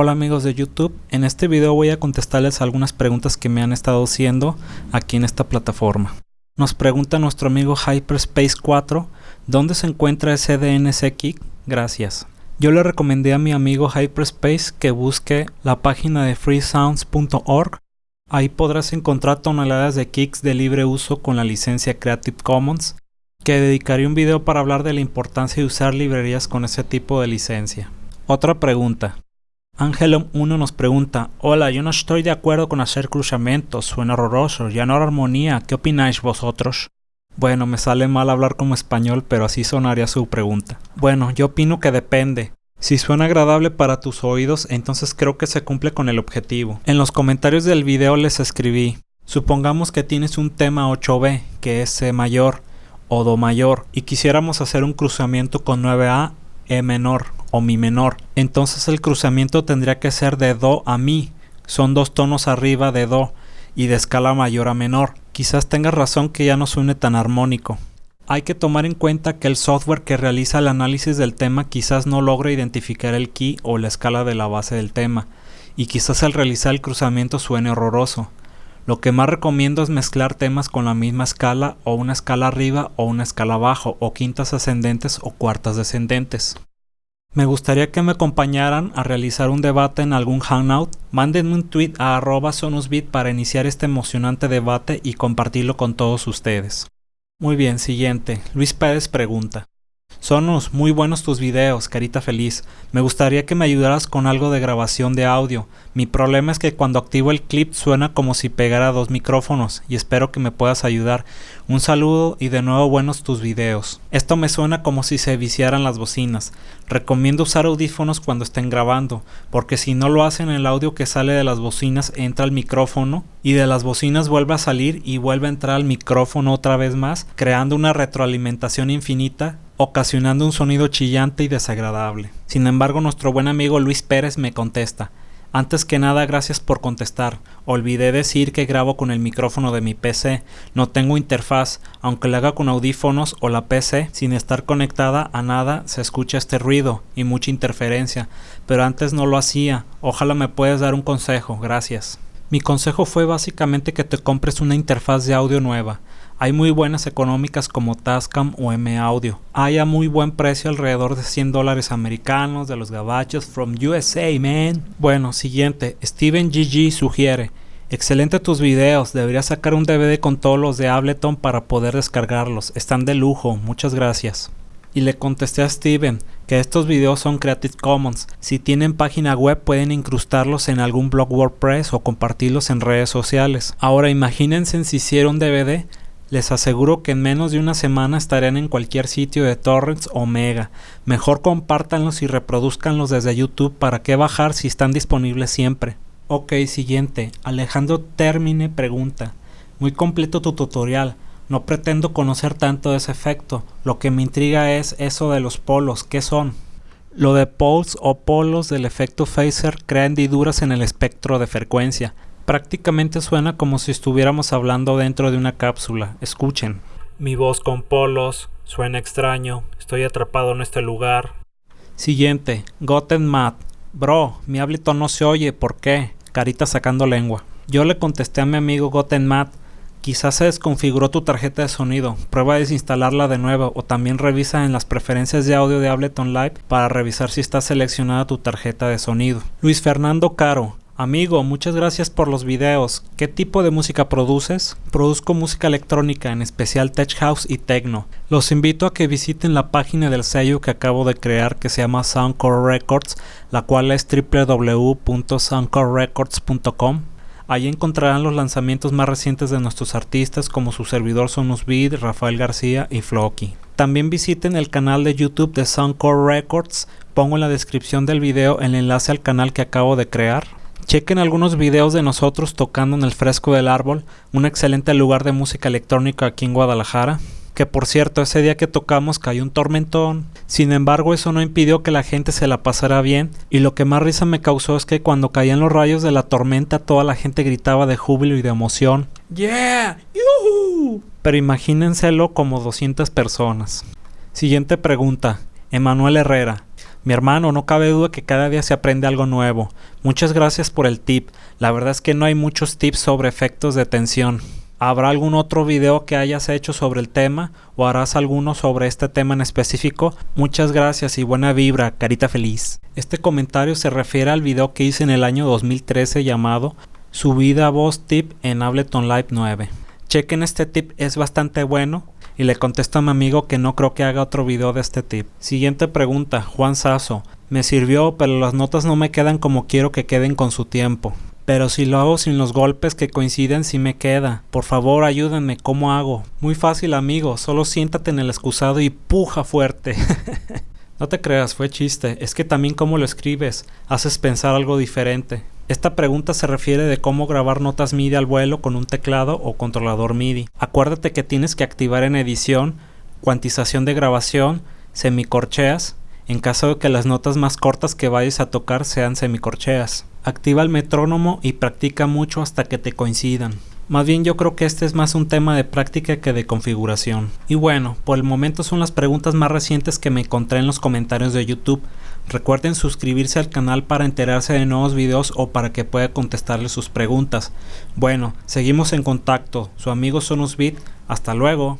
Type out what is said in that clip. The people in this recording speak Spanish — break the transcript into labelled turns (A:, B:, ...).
A: Hola amigos de YouTube, en este video voy a contestarles algunas preguntas que me han estado haciendo aquí en esta plataforma. Nos pregunta nuestro amigo Hyperspace 4, ¿dónde se encuentra ese Kick? Gracias. Yo le recomendé a mi amigo Hyperspace que busque la página de freesounds.org. Ahí podrás encontrar toneladas de kicks de libre uso con la licencia Creative Commons, que dedicaré un video para hablar de la importancia de usar librerías con ese tipo de licencia. Otra pregunta. Angelum 1 nos pregunta, hola, yo no estoy de acuerdo con hacer cruzamientos, suena horroroso, ya no hay armonía, ¿qué opináis vosotros? Bueno, me sale mal hablar como español, pero así sonaría su pregunta. Bueno, yo opino que depende. Si suena agradable para tus oídos, entonces creo que se cumple con el objetivo. En los comentarios del video les escribí, supongamos que tienes un tema 8B, que es C mayor o Do mayor, y quisiéramos hacer un cruzamiento con 9A, E menor o Mi menor. Entonces el cruzamiento tendría que ser de Do a Mi. Son dos tonos arriba de Do y de escala mayor a menor. Quizás tengas razón que ya no suene tan armónico. Hay que tomar en cuenta que el software que realiza el análisis del tema quizás no logre identificar el key o la escala de la base del tema, y quizás al realizar el cruzamiento suene horroroso. Lo que más recomiendo es mezclar temas con la misma escala o una escala arriba o una escala abajo o quintas ascendentes o cuartas descendentes. Me gustaría que me acompañaran a realizar un debate en algún hangout. Mándenme un tweet a arroba sonusbit para iniciar este emocionante debate y compartirlo con todos ustedes. Muy bien, siguiente. Luis Pérez pregunta. Sonos, muy buenos tus videos, carita feliz. Me gustaría que me ayudaras con algo de grabación de audio. Mi problema es que cuando activo el clip suena como si pegara dos micrófonos y espero que me puedas ayudar. Un saludo y de nuevo buenos tus videos. Esto me suena como si se viciaran las bocinas. Recomiendo usar audífonos cuando estén grabando, porque si no lo hacen el audio que sale de las bocinas entra al micrófono y de las bocinas vuelve a salir y vuelve a entrar al micrófono otra vez más, creando una retroalimentación infinita ocasionando un sonido chillante y desagradable. Sin embargo, nuestro buen amigo Luis Pérez me contesta, antes que nada gracias por contestar, olvidé decir que grabo con el micrófono de mi PC, no tengo interfaz, aunque lo haga con audífonos o la PC, sin estar conectada a nada se escucha este ruido y mucha interferencia, pero antes no lo hacía, ojalá me puedas dar un consejo, gracias. Mi consejo fue básicamente que te compres una interfaz de audio nueva, hay muy buenas económicas como Tascam o M Audio. Hay a muy buen precio alrededor de 100 dólares americanos de los gabachos from USA, man. Bueno, siguiente. Steven GG sugiere. Excelente tus videos, deberías sacar un DVD con todos los de Ableton para poder descargarlos, están de lujo, muchas gracias. Y le contesté a Steven que estos videos son Creative Commons, si tienen página web pueden incrustarlos en algún blog WordPress o compartirlos en redes sociales. Ahora imagínense si hiciera un DVD, les aseguro que en menos de una semana estarán en cualquier sitio de torrents o mega. Mejor compártanlos y reproduzcanlos desde YouTube para qué bajar si están disponibles siempre. Ok, siguiente. Alejandro Termine pregunta. Muy completo tu tutorial. No pretendo conocer tanto ese efecto. Lo que me intriga es eso de los polos. ¿Qué son? Lo de poles o polos del efecto phaser crea hendiduras en el espectro de frecuencia. Prácticamente suena como si estuviéramos hablando dentro de una cápsula. Escuchen. Mi voz con polos, suena extraño, estoy atrapado en este lugar. Siguiente, Goten Matt. Bro, mi Ableton no se oye, ¿por qué? Carita sacando lengua. Yo le contesté a mi amigo Goten Matt, quizás se desconfiguró tu tarjeta de sonido, prueba a desinstalarla de nuevo o también revisa en las preferencias de audio de Ableton Live para revisar si está seleccionada tu tarjeta de sonido. Luis Fernando Caro, Amigo, muchas gracias por los videos. ¿Qué tipo de música produces? Produzco música electrónica, en especial tech house y techno. Los invito a que visiten la página del sello que acabo de crear que se llama Soundcore Records, la cual es www.soundcorerecords.com. Ahí encontrarán los lanzamientos más recientes de nuestros artistas como su servidor Sonus Rafael García y Floki. También visiten el canal de YouTube de Soundcore Records. Pongo en la descripción del video el enlace al canal que acabo de crear. Chequen algunos videos de nosotros tocando en el fresco del árbol, un excelente lugar de música electrónica aquí en Guadalajara. Que por cierto, ese día que tocamos cayó un tormentón. Sin embargo, eso no impidió que la gente se la pasara bien. Y lo que más risa me causó es que cuando caían los rayos de la tormenta, toda la gente gritaba de júbilo y de emoción. ¡Yeah! ¡Yuhu! Pero imagínenselo como 200 personas. Siguiente pregunta. Emanuel Herrera. Mi hermano, no cabe duda que cada día se aprende algo nuevo. Muchas gracias por el tip. La verdad es que no hay muchos tips sobre efectos de tensión. ¿Habrá algún otro video que hayas hecho sobre el tema o harás alguno sobre este tema en específico? Muchas gracias y buena vibra, carita feliz. Este comentario se refiere al video que hice en el año 2013 llamado Subida voz tip en Ableton Live 9. Chequen este tip, es bastante bueno y le contesto a mi amigo que no creo que haga otro video de este tip. Siguiente pregunta, Juan Sasso. Me sirvió, pero las notas no me quedan como quiero que queden con su tiempo. Pero si lo hago sin los golpes que coinciden sí me queda. Por favor ayúdenme, ¿cómo hago? Muy fácil amigo, solo siéntate en el excusado y puja fuerte. no te creas, fue chiste, es que también como lo escribes, haces pensar algo diferente. Esta pregunta se refiere de cómo grabar notas MIDI al vuelo con un teclado o controlador MIDI. Acuérdate que tienes que activar en edición, cuantización de grabación, semicorcheas, en caso de que las notas más cortas que vayas a tocar sean semicorcheas. Activa el metrónomo y practica mucho hasta que te coincidan. Más bien yo creo que este es más un tema de práctica que de configuración. Y bueno, por el momento son las preguntas más recientes que me encontré en los comentarios de YouTube. Recuerden suscribirse al canal para enterarse de nuevos videos o para que pueda contestarles sus preguntas. Bueno, seguimos en contacto. Su amigo Sonusbit. Hasta luego.